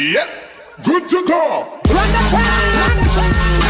Yep, good to go. Run the track, run the track.